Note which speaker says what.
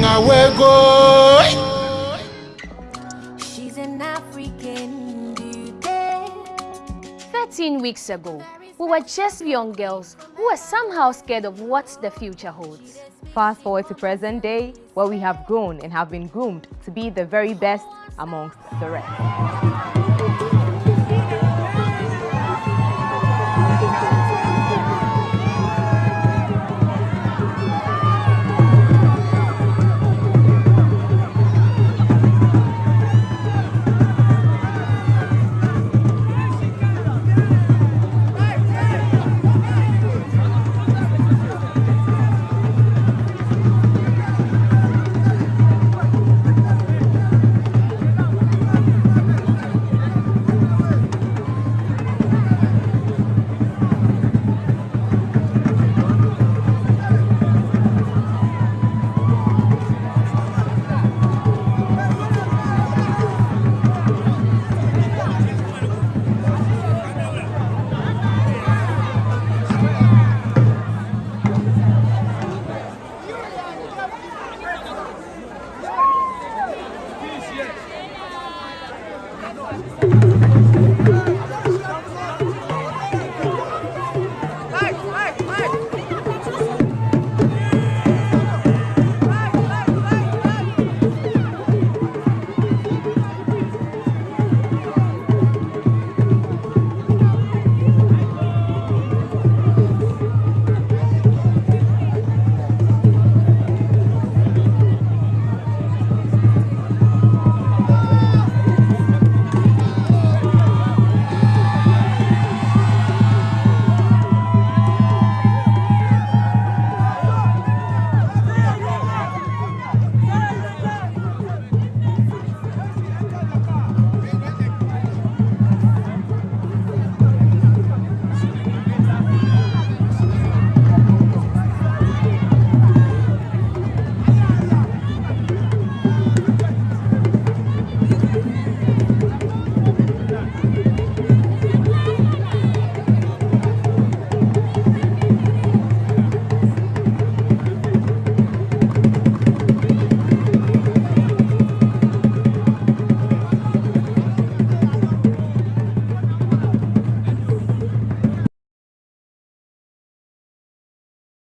Speaker 1: Manga wego.
Speaker 2: She's an African beauty.
Speaker 3: 13 weeks ago, we were just young girls who were somehow scared of what the future holds.
Speaker 4: Fast forward to present day, where we have grown and have been groomed to be the very best amongst the rest.